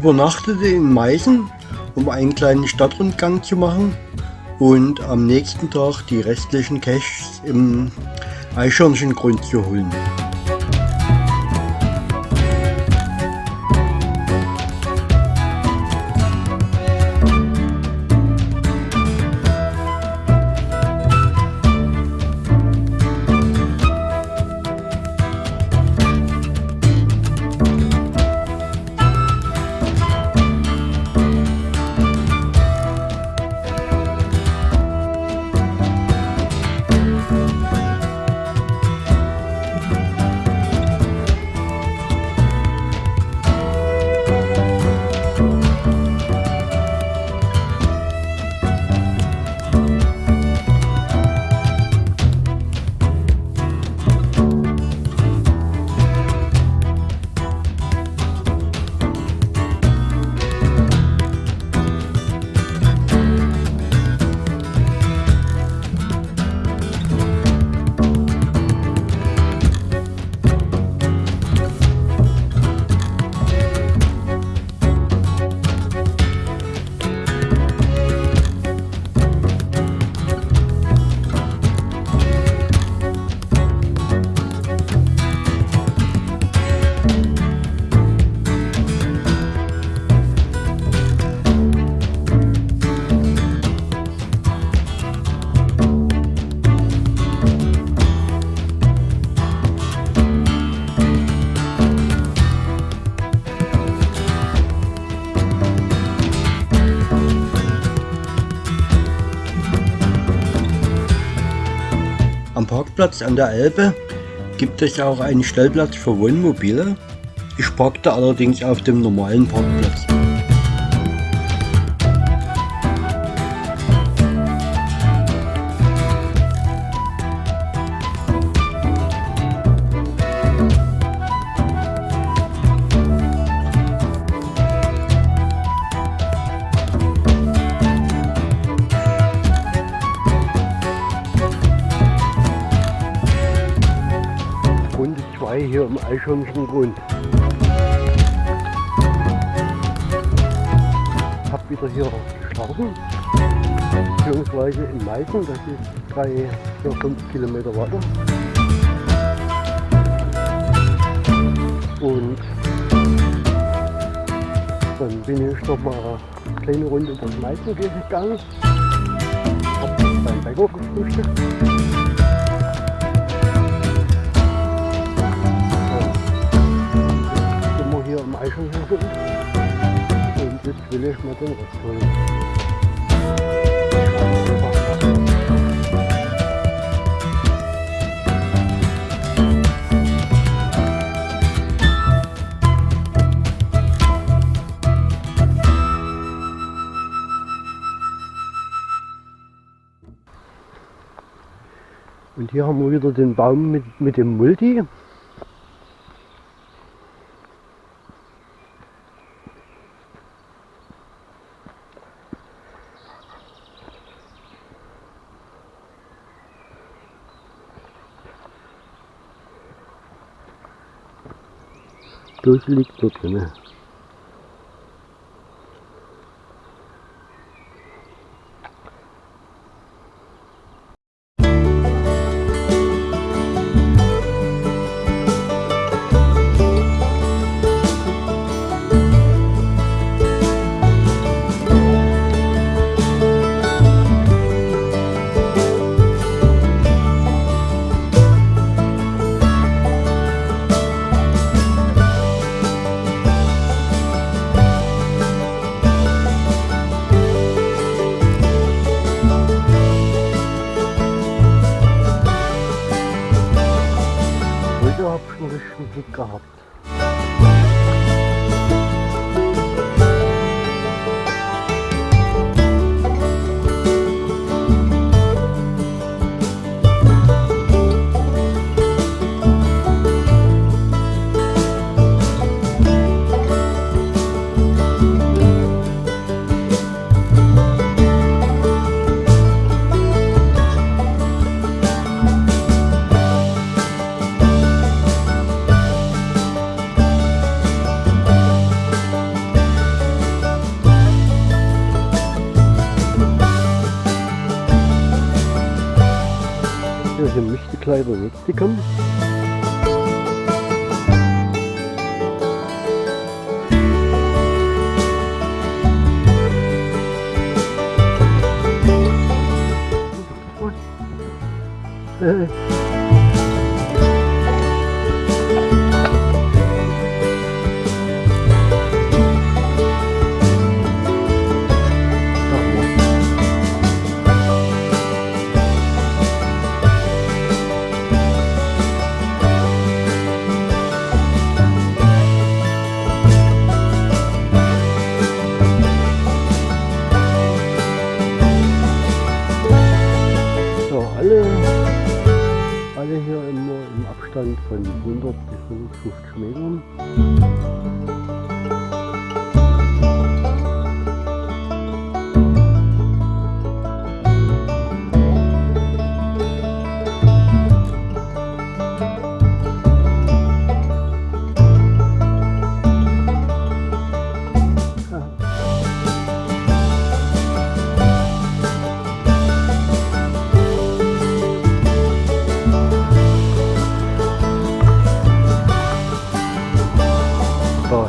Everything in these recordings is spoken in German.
Übernachtete in Meißen, um einen kleinen Stadtrundgang zu machen und am nächsten Tag die restlichen Caches im Eichhörnchengrund zu holen. Parkplatz an der Elbe gibt es auch einen Stellplatz für Wohnmobile. Ich parkte allerdings auf dem normalen Parkplatz. 2 hier im Eichhörnchengrund. Hab wieder hier gestartet, beziehungsweise in Meißen, das ist 3, 4, 5 Kilometer weiter. Und dann bin ich noch mal eine kleine Runde durch Meißen gegangen, hab beim Bäcker gefrühstückt. Hier im Eichhörnchen und jetzt will ich mal den Rest holen. Und hier haben wir wieder den Baum mit, mit dem Multi. gözlülük dedin ha. Weiberwitzigen. Eh. Hey. Gleich der nächste kommen. Äh. Abstand von 100 bis 150 Metern.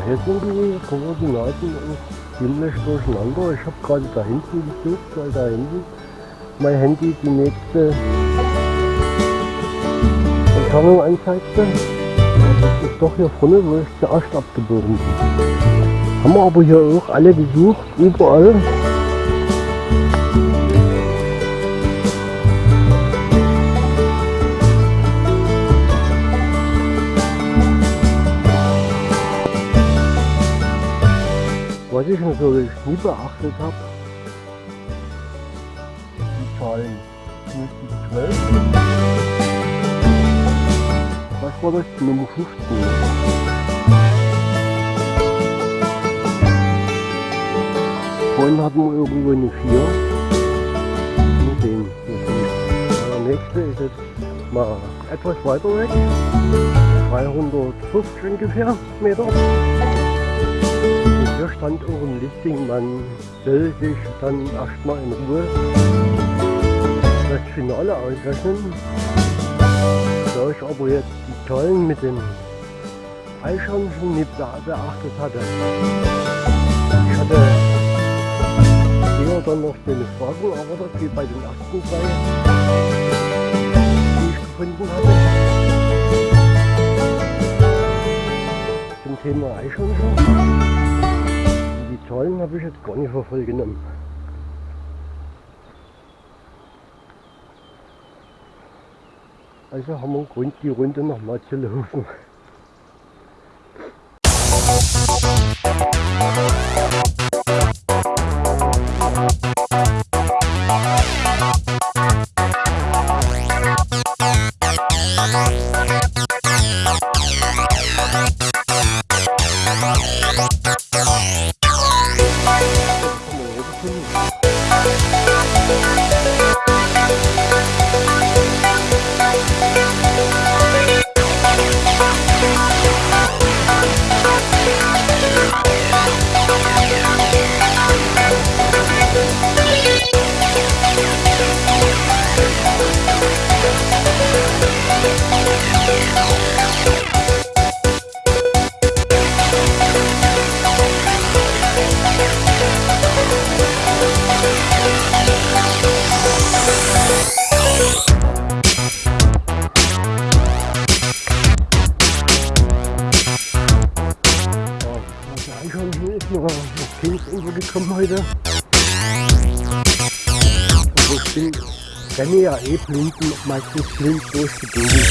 Hier sind die Koordinaten ziemlich durcheinander. Ich habe gerade da hinten gesucht, weil da hinten mein Handy die nächste Entfernung anzeigte. Das ist doch hier vorne, wo ich zuerst abgebogen bin. Haben wir aber hier auch alle gesucht, überall. Was ich natürlich nie beachtet habe, die Zahlen 12. Was war das? Die Nummer 15. Vorhin hatten wir irgendwo eine 4. Nur den. Der nächste ist jetzt mal etwas weiter weg. 350 ungefähr Meter. Hier stand auch ein Listing, man soll sich dann erstmal in Ruhe das Finale ausrechnen. Da ich aber jetzt die Zahlen mit den Eichhörnchen nicht beachtet hatte. Ich hatte eher dann noch eine Fragen erwartet, wie bei den ersten drei, die ich gefunden hatte. Zum Thema Eichhörnchen. Zahlen habe ich jetzt gar nicht verfolgt genommen. Also haben wir Grund, die Runde nochmal zu laufen. Gekommen heute. Also ich bin, renne ja eh blind, meistens blind durch die Gegend.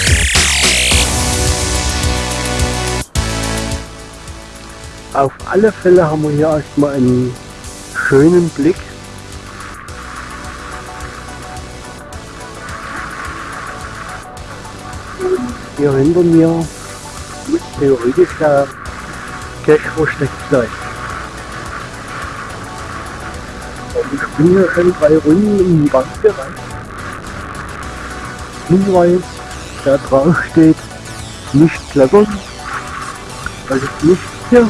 Auf alle Fälle haben wir hier erstmal einen schönen Blick. Hier hinter mir theoretisch der Cache versteckt sein. Bin hier schon drei Runden in die Wand gerannt. Hinweis, da drauf steht, nicht klettern. Das ist nicht hier.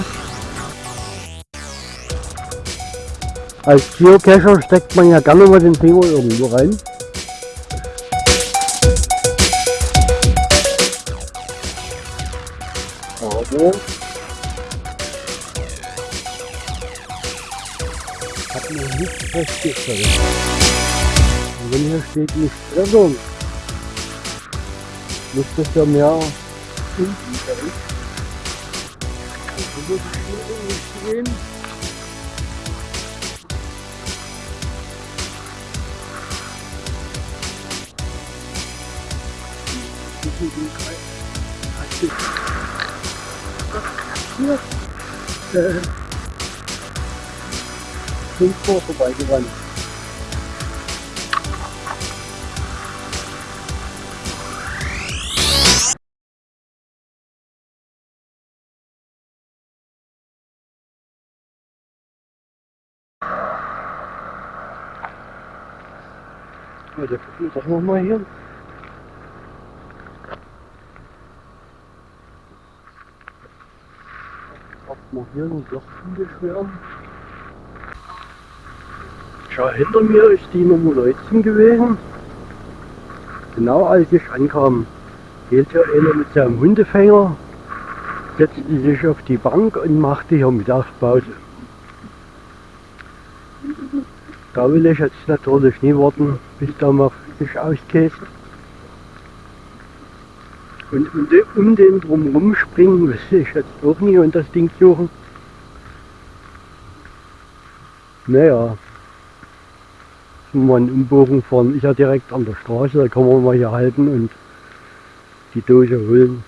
Als Geocacher steckt man ja gerne mal den Finger irgendwo rein. Hat noch nicht festgestellt. Und wenn hier steht nicht Trennung, muss das ja mehr unten sein. Also muss ich hier nicht gehen. Hier äh, Vor vorbeigerannt. Ja, der doch nochmal hier. Ob wir hier ein Loch beschweren. Schau, hinter mir ist die Nummer 19 gewesen. Genau als ich ankam, hielt hier einer mit seinem Hundefänger, setzte sich auf die Bank und machte hier Mittagspause. Da will ich jetzt natürlich nie warten, bis da mal sich auskäst. Und um den, um den drumherum springen will ich jetzt auch nie und das Ding suchen. Naja, wir einen Umbogen fahren, ist ja direkt an der Straße, da kann man mal hier halten und die Dose holen.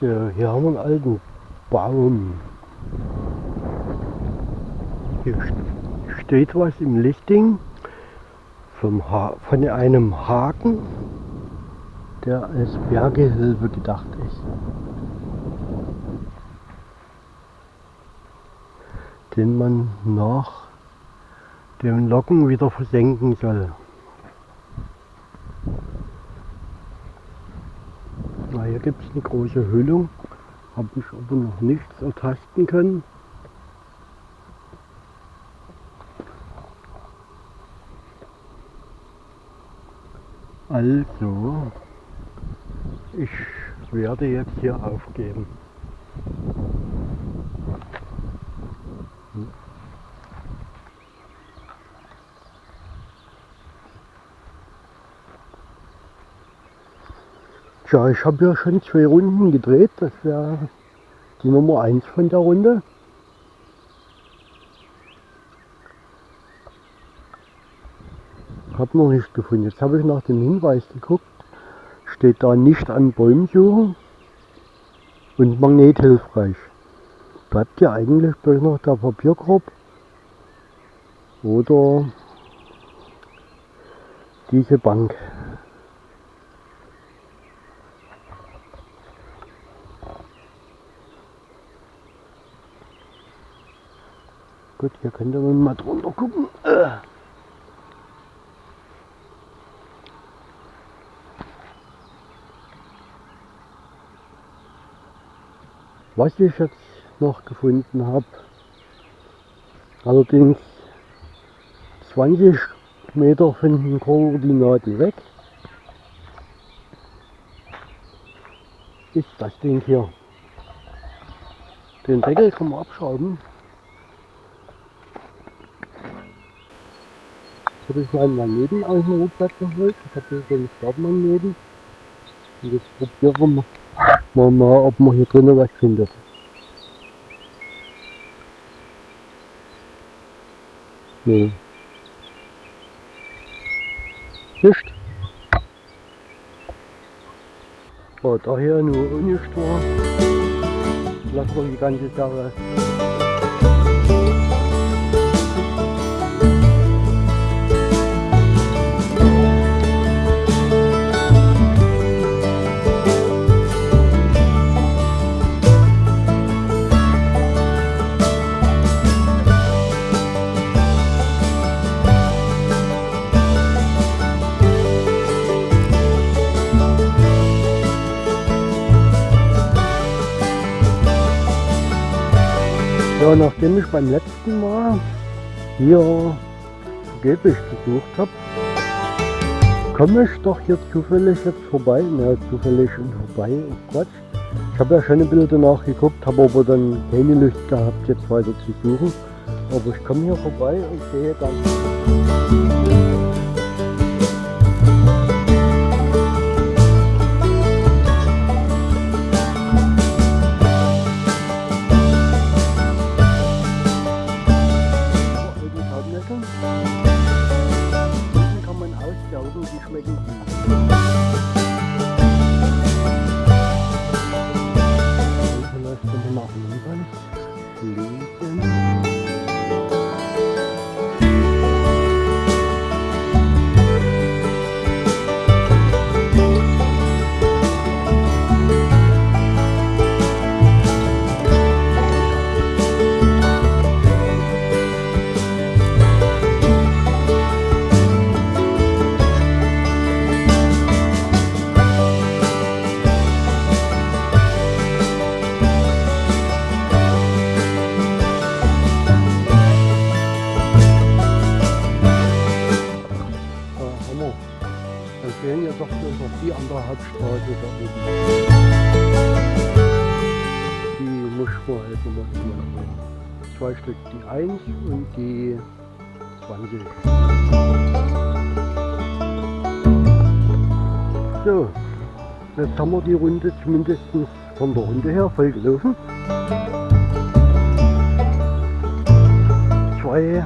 So, hier haben wir einen alten Baum. Hier steht was im Lichting von einem Haken, der als Bergehilfe gedacht ist. Den man nach dem Locken wieder versenken soll. Na, hier gibt es eine große Hüllung, habe ich aber noch nichts ertasten können. Also, ich werde jetzt hier aufgeben. Tja, ich habe ja schon zwei Runden gedreht. Das wäre die Nummer 1 von der Runde. Habe noch nicht gefunden. Jetzt habe ich nach dem Hinweis geguckt. Steht da nicht an Bäumen suchen und magnethilfreich. Bleibt ja eigentlich bloß noch der Papierkorb oder diese Bank. Gut, hier könnte man mal drunter gucken. Was ich jetzt noch gefunden habe, allerdings 20 Meter von den Koordinaten weg, ist das Ding hier. Den Deckel kann man abschrauben habe ich meinen Magneten aus dem Rucksack geholt. Ich habe hier so einen Startmagneten. Und jetzt probieren wir mal, ob man hier drinnen was findet. Nee. Nicht. Oh, daher nur ohne Stor. Lassen wir die ganze Sache. Ja, nachdem ich beim letzten Mal hier vergeblich gesucht habe, komme ich doch hier zufällig jetzt vorbei. Na, zufällig und vorbei, oh Quatsch. Ich habe ja schon ein bisschen danach geguckt, habe aber dann keine Lust gehabt, jetzt weiter zu suchen. Aber ich komme hier vorbei und sehe dann do bicho neguinho. Hauptstraße da oben. Die muss ich vorher nochmal nehmen. Zwei Stück, die 1 und die 20. So, jetzt haben wir die Runde zumindest von der Runde her voll gelaufen. Zwei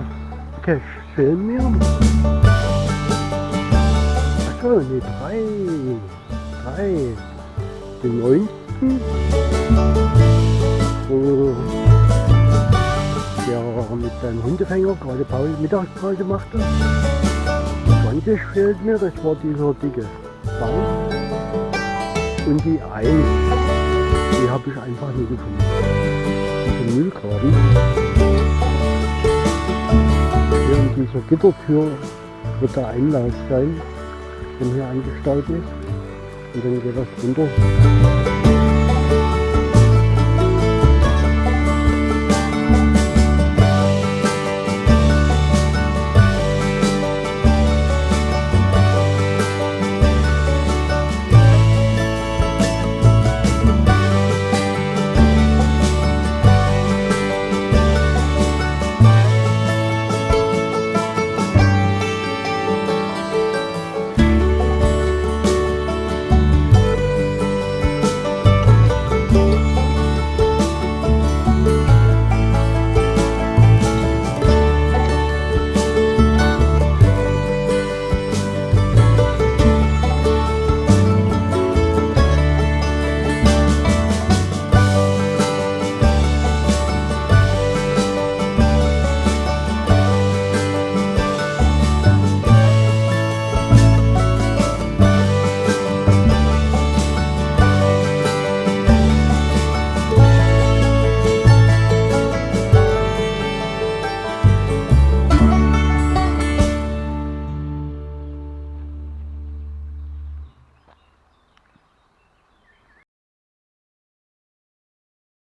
Cash fehlen mir. Achso, ne, drei. 3, den 9. Wo der mit seinem Hundefänger gerade Pause, Mittagspause machte. 20 fehlt mir, das war dieser dicke Baum. Und die 1, die habe ich einfach nicht gefunden. Diese Müllgraben. Hier in dieser Gittertür wird der Einlass sein, der hier angestaut ist und dann geht das runter.